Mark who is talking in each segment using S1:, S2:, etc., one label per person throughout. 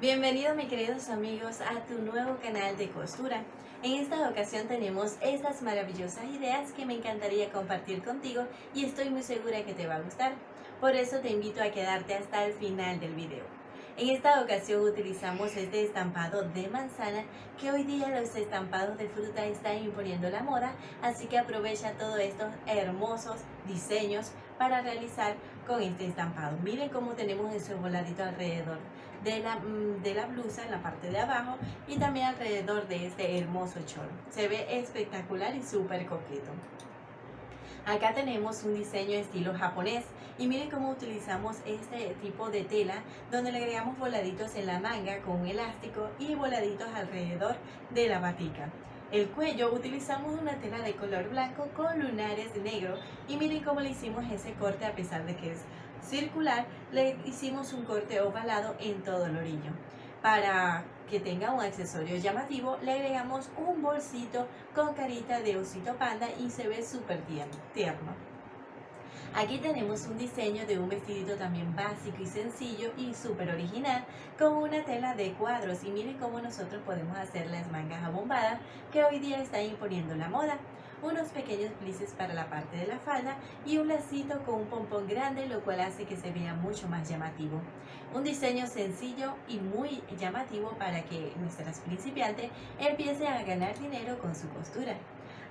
S1: Bienvenidos mis queridos amigos a tu nuevo canal de costura. En esta ocasión tenemos estas maravillosas ideas que me encantaría compartir contigo y estoy muy segura que te va a gustar. Por eso te invito a quedarte hasta el final del video. En esta ocasión utilizamos este estampado de manzana que hoy día los estampados de fruta están imponiendo la moda, así que aprovecha todos estos hermosos diseños para realizar con este estampado. Miren cómo tenemos ese voladito alrededor de la, mm, de la blusa en la parte de abajo y también alrededor de este hermoso short. Se ve espectacular y súper coqueto. Acá tenemos un diseño estilo japonés y miren cómo utilizamos este tipo de tela donde le agregamos voladitos en la manga con un elástico y voladitos alrededor de la batica. El cuello utilizamos una tela de color blanco con lunares negro y miren cómo le hicimos ese corte a pesar de que es circular, le hicimos un corte ovalado en todo el orillo. Para que tenga un accesorio llamativo, le agregamos un bolsito con carita de osito panda y se ve súper tierno. Aquí tenemos un diseño de un vestidito también básico y sencillo y súper original con una tela de cuadros y miren cómo nosotros podemos hacer las mangas abombadas que hoy día está imponiendo la moda unos pequeños plices para la parte de la falda y un lacito con un pompón grande, lo cual hace que se vea mucho más llamativo. Un diseño sencillo y muy llamativo para que nuestras principiantes empiecen a ganar dinero con su costura.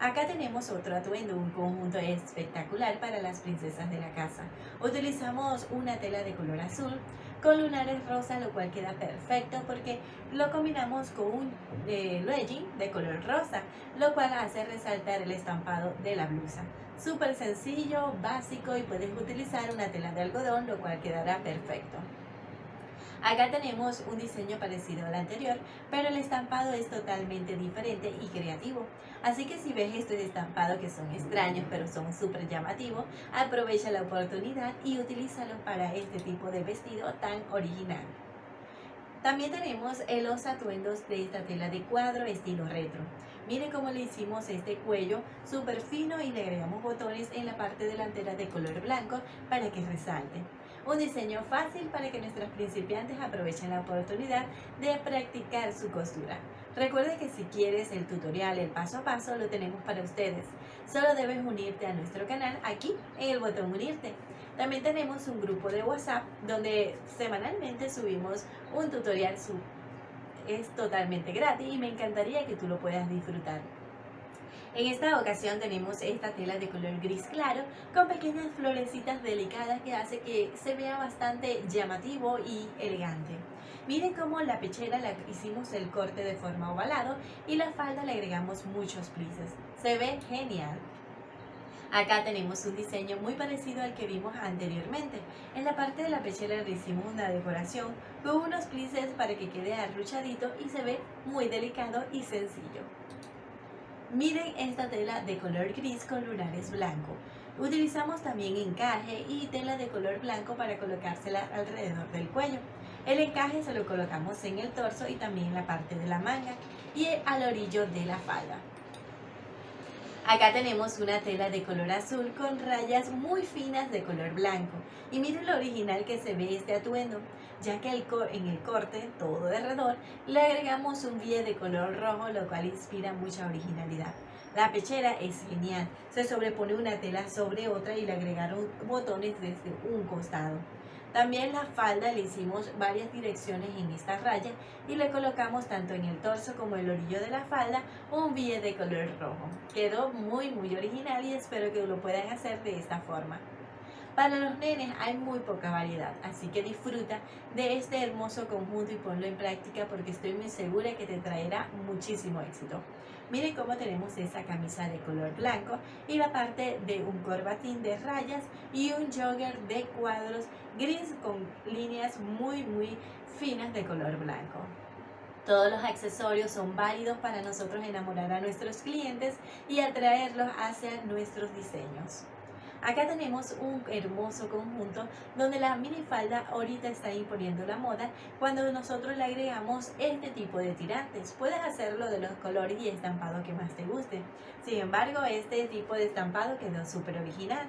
S1: Acá tenemos otro atuendo, un conjunto espectacular para las princesas de la casa. Utilizamos una tela de color azul con lunares rosa, lo cual queda perfecto porque lo combinamos con un eh, legging de color rosa, lo cual hace resaltar el estampado de la blusa. Súper sencillo, básico y puedes utilizar una tela de algodón, lo cual quedará perfecto. Acá tenemos un diseño parecido al anterior, pero el estampado es totalmente diferente y creativo. Así que si ves estos estampados que son extraños pero son súper llamativos, aprovecha la oportunidad y utilízalo para este tipo de vestido tan original. También tenemos los atuendos de esta tela de cuadro estilo retro. Miren cómo le hicimos este cuello súper fino y le agregamos botones en la parte delantera de color blanco para que resalte. Un diseño fácil para que nuestros principiantes aprovechen la oportunidad de practicar su costura. Recuerda que si quieres el tutorial, el paso a paso, lo tenemos para ustedes. Solo debes unirte a nuestro canal aquí en el botón unirte. También tenemos un grupo de WhatsApp donde semanalmente subimos un tutorial. Es totalmente gratis y me encantaría que tú lo puedas disfrutar. En esta ocasión tenemos esta tela de color gris claro con pequeñas florecitas delicadas que hace que se vea bastante llamativo y elegante. Miren cómo la pechera la hicimos el corte de forma ovalado y la falda le agregamos muchos plices. Se ve genial. Acá tenemos un diseño muy parecido al que vimos anteriormente. En la parte de la pechera le hicimos una decoración con unos plices para que quede arruchadito y se ve muy delicado y sencillo. Miren esta tela de color gris con lunares blanco. Utilizamos también encaje y tela de color blanco para colocársela alrededor del cuello. El encaje se lo colocamos en el torso y también en la parte de la manga y al orillo de la falda. Acá tenemos una tela de color azul con rayas muy finas de color blanco. Y miren lo original que se ve este atuendo ya que en el corte, todo de alrededor, le agregamos un bie de color rojo, lo cual inspira mucha originalidad. La pechera es genial, se sobrepone una tela sobre otra y le agregaron botones desde un costado. También la falda le hicimos varias direcciones en esta raya y le colocamos tanto en el torso como el orillo de la falda un bie de color rojo. Quedó muy muy original y espero que lo puedan hacer de esta forma. Para los nenes hay muy poca variedad, así que disfruta de este hermoso conjunto y ponlo en práctica porque estoy muy segura que te traerá muchísimo éxito. Miren cómo tenemos esa camisa de color blanco y la parte de un corbatín de rayas y un jogger de cuadros gris con líneas muy muy finas de color blanco. Todos los accesorios son válidos para nosotros enamorar a nuestros clientes y atraerlos hacia nuestros diseños. Acá tenemos un hermoso conjunto donde la minifalda ahorita está imponiendo la moda cuando nosotros le agregamos este tipo de tirantes. Puedes hacerlo de los colores y estampado que más te guste. Sin embargo, este tipo de estampado quedó súper original.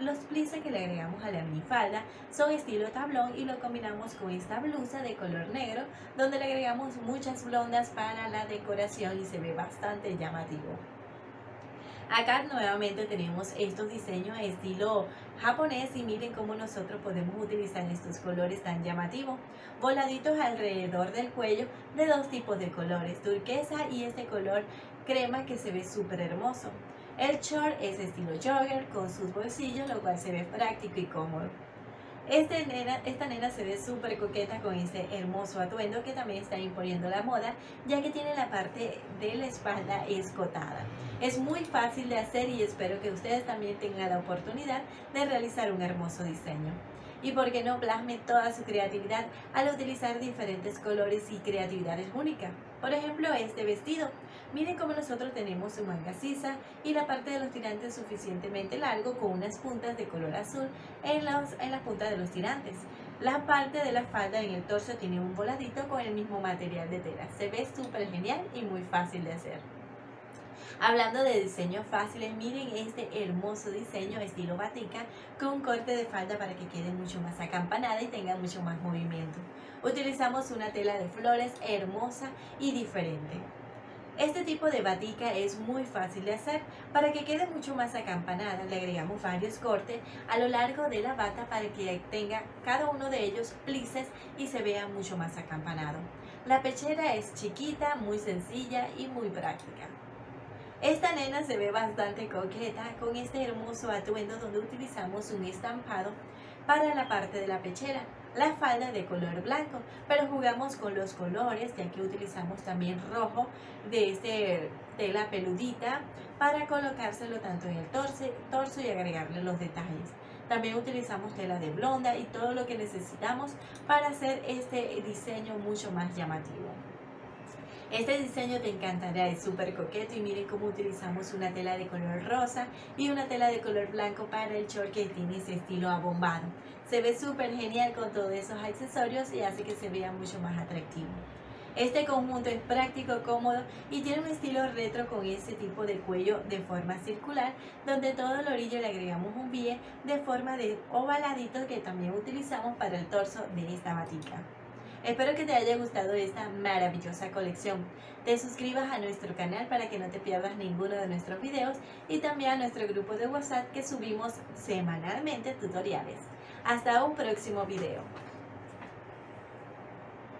S1: los plices que le agregamos a la minifalda son estilo tablón y lo combinamos con esta blusa de color negro donde le agregamos muchas blondas para la decoración y se ve bastante llamativo. Acá nuevamente tenemos estos diseños estilo japonés y miren cómo nosotros podemos utilizar estos colores tan llamativos. Voladitos alrededor del cuello de dos tipos de colores, turquesa y este color crema que se ve súper hermoso. El short es estilo jogger con sus bolsillos, lo cual se ve práctico y cómodo. Este nena, esta nena se ve súper coqueta con este hermoso atuendo que también está imponiendo la moda, ya que tiene la parte de la espalda escotada. Es muy fácil de hacer y espero que ustedes también tengan la oportunidad de realizar un hermoso diseño y por qué no plasme toda su creatividad al utilizar diferentes colores y creatividades únicas. Por ejemplo, este vestido. Miren cómo nosotros tenemos su manga sisa y la parte de los tirantes suficientemente largo con unas puntas de color azul en, las en las puntas de los tirantes. La parte de la falda en el torso tiene un voladito con el mismo material de tela. Se ve súper genial y muy fácil de hacer. Hablando de diseños fáciles, miren este hermoso diseño estilo batica con corte de falda para que quede mucho más acampanada y tenga mucho más movimiento. Utilizamos una tela de flores hermosa y diferente. Este tipo de batica es muy fácil de hacer. Para que quede mucho más acampanada, le agregamos varios cortes a lo largo de la bata para que tenga cada uno de ellos plices y se vea mucho más acampanado. La pechera es chiquita, muy sencilla y muy práctica. Esta nena se ve bastante coqueta con este hermoso atuendo donde utilizamos un estampado para la parte de la pechera, la falda de color blanco, pero jugamos con los colores ya que utilizamos también rojo de este tela peludita para colocárselo tanto en el torso, torso y agregarle los detalles. También utilizamos tela de blonda y todo lo que necesitamos para hacer este diseño mucho más llamativo. Este diseño te encantará, es súper coqueto y miren cómo utilizamos una tela de color rosa y una tela de color blanco para el short que tiene ese estilo abombado. Se ve súper genial con todos esos accesorios y hace que se vea mucho más atractivo. Este conjunto es práctico, cómodo y tiene un estilo retro con ese tipo de cuello de forma circular, donde todo el orillo le agregamos un bie de forma de ovaladito que también utilizamos para el torso de esta batica. Espero que te haya gustado esta maravillosa colección. Te suscribas a nuestro canal para que no te pierdas ninguno de nuestros videos y también a nuestro grupo de WhatsApp que subimos semanalmente tutoriales. Hasta un próximo video.